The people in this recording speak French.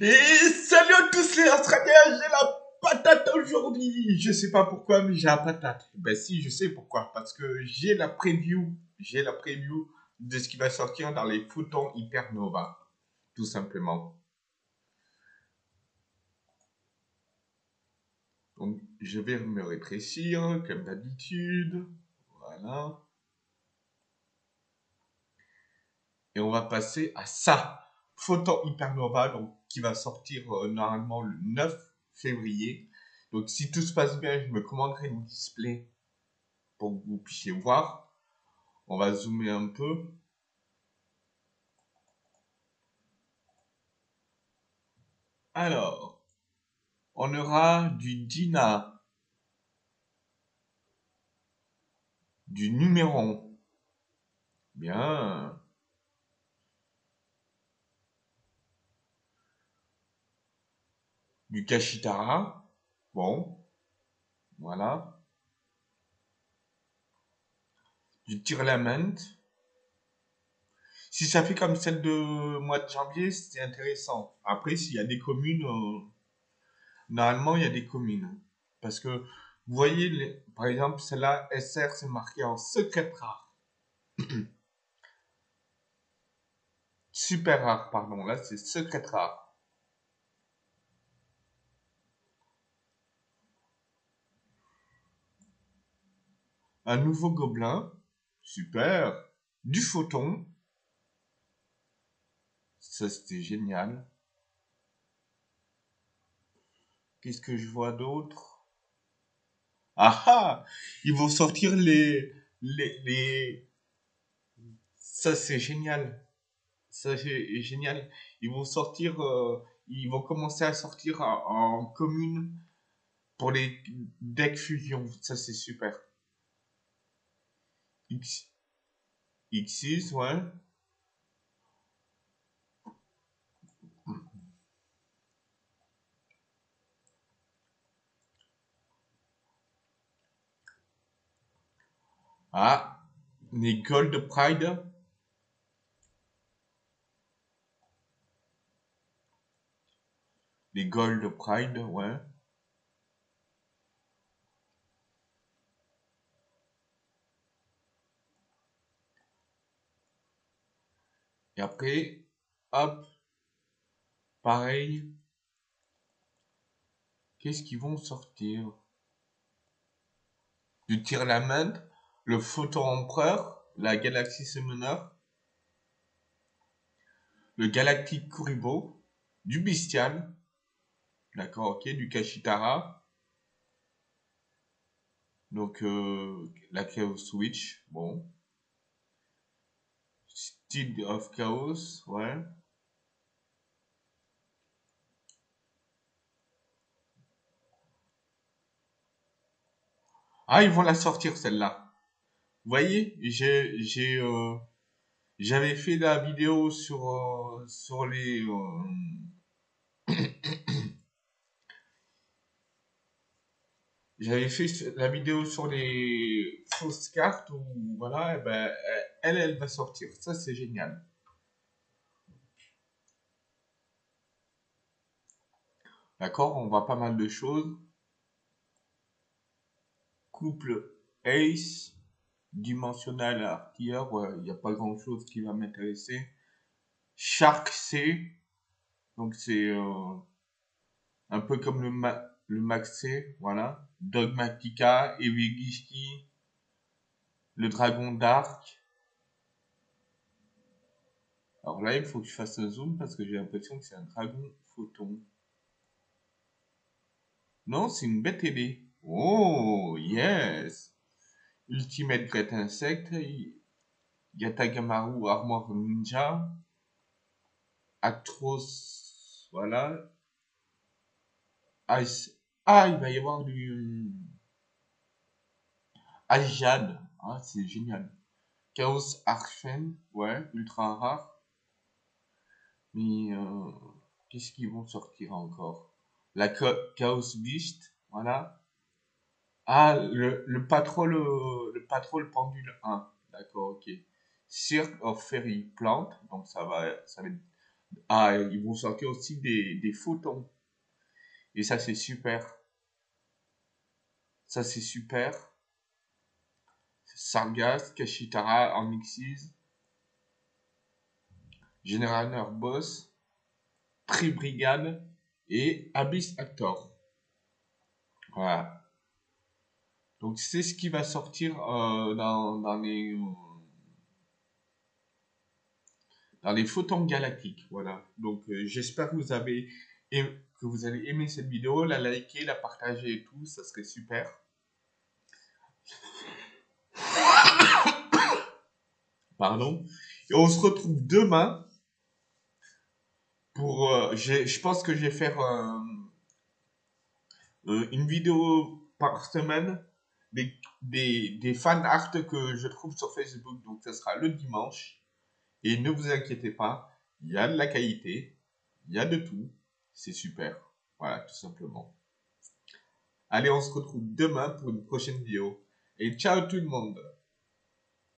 Et salut à tous les Australiens, j'ai la patate aujourd'hui. Je sais pas pourquoi, mais j'ai la patate. Ben si, je sais pourquoi. Parce que j'ai la preview, j'ai la preview de ce qui va sortir dans les photons Hypernova. Tout simplement. Donc, je vais me rétrécir, comme d'habitude. Voilà. Et on va passer à ça. Photon Hypernova, donc, qui va sortir euh, normalement le 9 février. Donc si tout se passe bien, je me commanderai le display pour que vous puissiez voir. On va zoomer un peu. Alors, on aura du DINA, du numéro. Bien. Du Kashitara. Bon, voilà. Du Tirlament. Si ça fait comme celle de mois de janvier, c'est intéressant. Après, s'il y a des communes, euh, normalement, il y a des communes. Parce que, vous voyez, par exemple, celle-là, SR, c'est marqué en secret rare. Super rare, pardon. Là, c'est secret rare. Un nouveau gobelin. Super. Du photon. Ça, c'était génial. Qu'est-ce que je vois d'autre? Ah ah Ils vont sortir les... les, les... Ça, c'est génial. Ça, c'est génial. Ils vont sortir... Euh, ils vont commencer à sortir en, en commune pour les decks fusion. Ça, c'est super. X, X6, ouais. Ah, les Gold Pride. Les Gold Pride, ouais. Et après, hop, pareil. Qu'est-ce qu'ils vont sortir? Du Tirlament, le Photo Empereur, la Galaxy Summoner, le Galactic Kuribo, du Bestial, d'accord, ok, du Kashitara, donc euh, la Chaos Switch, bon, Of Chaos, ouais. Ah, ils vont la sortir celle-là. Vous voyez, j'ai, j'ai, euh, j'avais fait la vidéo sur, euh, sur les, euh, j'avais fait la vidéo sur les fausses cartes où voilà, eh ben, elle, va sortir. Ça, c'est génial. D'accord, on voit pas mal de choses. Couple Ace, dimensionnel artilleur, il n'y a pas grand chose qui va m'intéresser. Shark C, donc c'est euh, un peu comme le, Max C, voilà. Dogmatica, Evigishki, le dragon d'arc. Alors là, il faut que je fasse un zoom parce que j'ai l'impression que c'est un dragon photon. Non, c'est une bête ailée. Oh, yes! Ultimate Great Insect, Yatagamaru Armor Ninja, Actros, voilà. Ah, il va y avoir du Ajad, ah, c'est génial. Chaos Archen, ouais, ultra rare. Mais euh, qu'est-ce qu'ils vont sortir encore? La Chaos Beast, voilà. Ah, le, le patrol, le patrol pendule 1, d'accord, ok. Cirque of Fairy Plant, donc ça va, ça va Ah, ils vont sortir aussi des, des photons. Et ça, c'est super. Ça, c'est super. Sargas, Kashitara, Onyxis, Generator Boss, Tribrigade et Abyss Actor. Voilà. Donc c'est ce qui va sortir euh, dans, les photons galactiques. Voilà. Donc euh, j'espère que vous avez aimer cette vidéo, la liker, la partager et tout, ça serait super. Pardon. Et on se retrouve demain pour. Euh, je pense que je vais faire une vidéo par semaine des, des, des fan art que je trouve sur Facebook. Donc, ce sera le dimanche. Et ne vous inquiétez pas, il y a de la qualité, il y a de tout. C'est super. Voilà, tout simplement. Allez, on se retrouve demain pour une prochaine vidéo. Et ciao tout le monde